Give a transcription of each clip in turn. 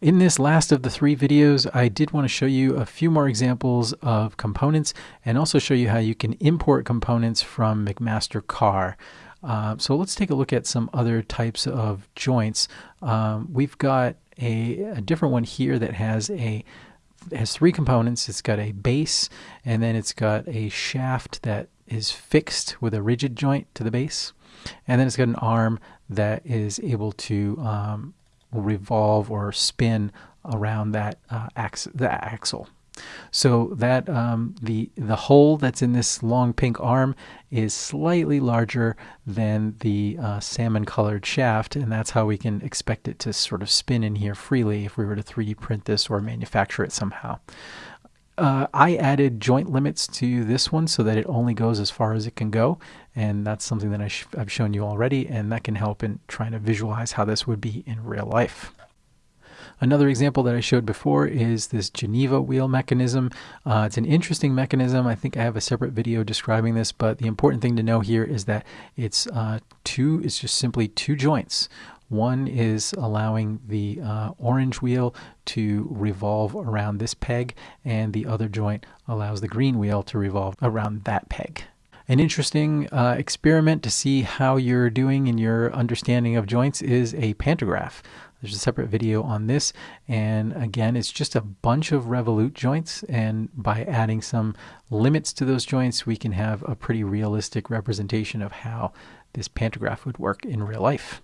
In this last of the three videos, I did want to show you a few more examples of components and also show you how you can import components from McMaster Carr. Uh, so let's take a look at some other types of joints. Um, we've got a, a, different one here that has a has three components. It's got a base and then it's got a shaft that is fixed with a rigid joint to the base. And then it's got an arm that is able to um, revolve or spin around that uh, ax- the axle. So that um, the the hole that's in this long pink arm is slightly larger than the uh, salmon colored shaft, and that's how we can expect it to sort of spin in here freely if we were to 3D print this or manufacture it somehow. Uh, I added joint limits to this one so that it only goes as far as it can go, and that's something that I have shown you already, and that can help in trying to visualize how this would be in real life. Another example that I showed before is this Geneva wheel mechanism. Uh, it's an interesting mechanism. I think I have a separate video describing this, but the important thing to know here is that it's uh, two, it's just simply two joints. One is allowing the uh, orange wheel to revolve around this peg, and the other joint allows the green wheel to revolve around that peg an interesting uh, experiment to see how you're doing in your understanding of joints is a pantograph. There's a separate video on this. And again, it's just a bunch of revolute joints. And by adding some limits to those joints, we can have a pretty realistic representation of how this pantograph would work in real life.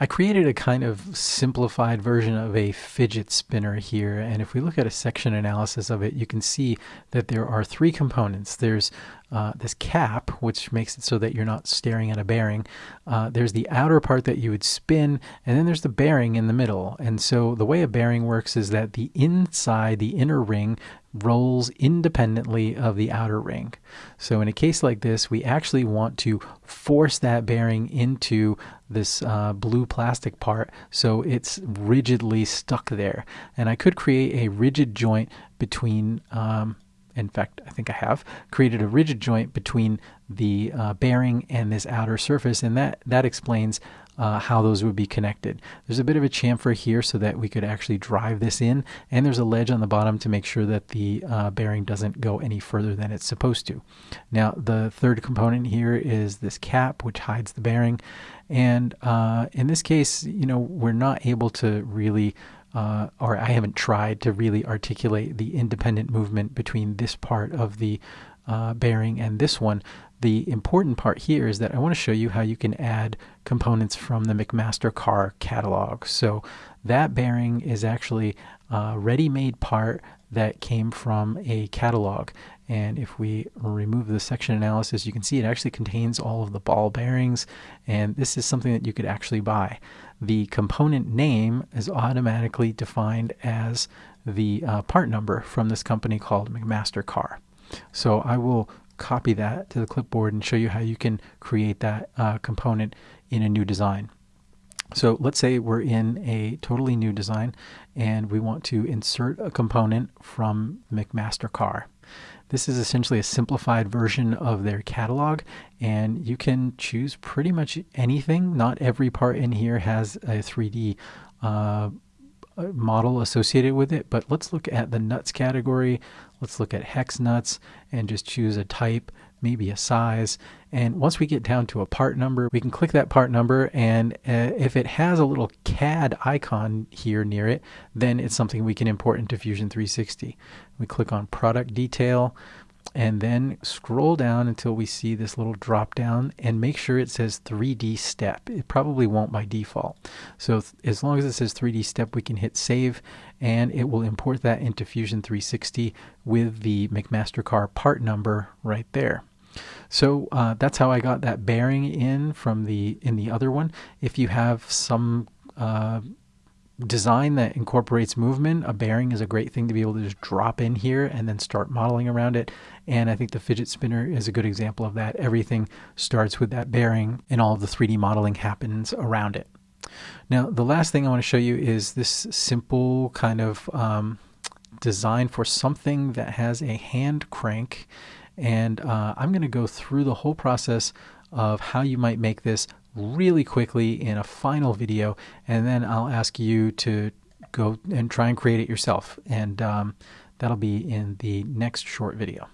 I created a kind of simplified version of a fidget spinner here. And if we look at a section analysis of it, you can see that there are three components. There's uh, this cap, which makes it so that you're not staring at a bearing. Uh, there's the outer part that you would spin, and then there's the bearing in the middle. And so the way a bearing works is that the inside, the inner ring, rolls independently of the outer ring. So in a case like this, we actually want to force that bearing into this uh, blue plastic part so it's rigidly stuck there. And I could create a rigid joint between um, in fact, I think I have, created a rigid joint between the uh, bearing and this outer surface, and that, that explains uh, how those would be connected. There's a bit of a chamfer here so that we could actually drive this in, and there's a ledge on the bottom to make sure that the uh, bearing doesn't go any further than it's supposed to. Now, the third component here is this cap, which hides the bearing, and uh, in this case, you know, we're not able to really uh, or I haven't tried to really articulate the independent movement between this part of the uh, bearing and this one. The important part here is that I want to show you how you can add components from the McMaster Carr catalog. So that bearing is actually a ready-made part that came from a catalog. And if we remove the section analysis, you can see it actually contains all of the ball bearings. And this is something that you could actually buy. The component name is automatically defined as the uh, part number from this company called McMaster Carr. So I will copy that to the clipboard and show you how you can create that uh, component in a new design. So let's say we're in a totally new design and we want to insert a component from McMaster Carr. This is essentially a simplified version of their catalog, and you can choose pretty much anything. Not every part in here has a 3D uh, model associated with it, but let's look at the nuts category. Let's look at hex nuts and just choose a type maybe a size. And once we get down to a part number, we can click that part number. And uh, if it has a little CAD icon here near it, then it's something we can import into Fusion 360. We click on product detail and then scroll down until we see this little drop down and make sure it says 3D step. It probably won't by default. So as long as it says 3D step, we can hit save and it will import that into Fusion 360 with the McMaster Carr part number right there. So uh, that's how I got that bearing in from the in the other one. If you have some uh, design that incorporates movement, a bearing is a great thing to be able to just drop in here and then start modeling around it. And I think the fidget spinner is a good example of that. Everything starts with that bearing and all the 3D modeling happens around it. Now, the last thing I want to show you is this simple kind of um, design for something that has a hand crank and uh, I'm going to go through the whole process of how you might make this really quickly in a final video, and then I'll ask you to go and try and create it yourself. And um, that'll be in the next short video.